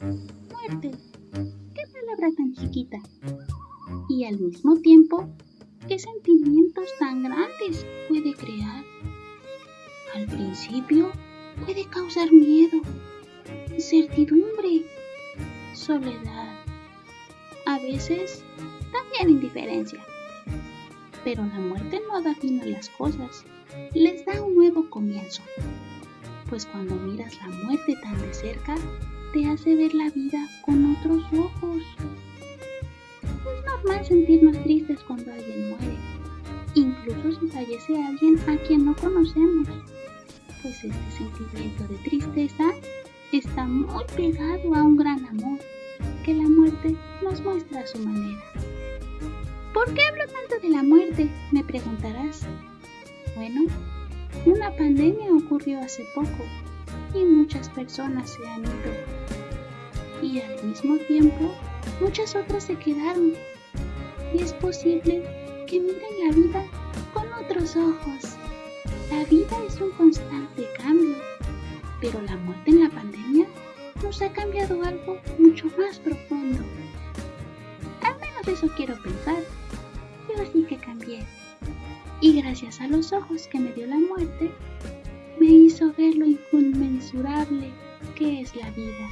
Muerte. Qué palabra tan chiquita. Y al mismo tiempo, qué sentimientos tan grandes puede crear. Al principio, puede causar miedo, incertidumbre, soledad, a veces también indiferencia. Pero la muerte no da fin a las cosas, les da un nuevo comienzo. Pues cuando miras la muerte tan de cerca, te hace ver la vida con otros ojos. Es normal sentirnos tristes cuando alguien muere, incluso si fallece alguien a quien no conocemos, pues este sentimiento de tristeza está muy pegado a un gran amor que la muerte nos muestra a su manera. ¿Por qué hablo tanto de la muerte? Me preguntarás. Bueno, una pandemia ocurrió hace poco y muchas personas se han ido. Y al mismo tiempo, muchas otras se quedaron. Y es posible que miren la vida con otros ojos. La vida es un constante cambio, pero la muerte en la pandemia nos ha cambiado algo mucho más profundo. Al menos eso quiero pensar. Yo sí que cambié. Y gracias a los ojos que me dio la muerte, me hizo ver lo inconmensurable que es la vida.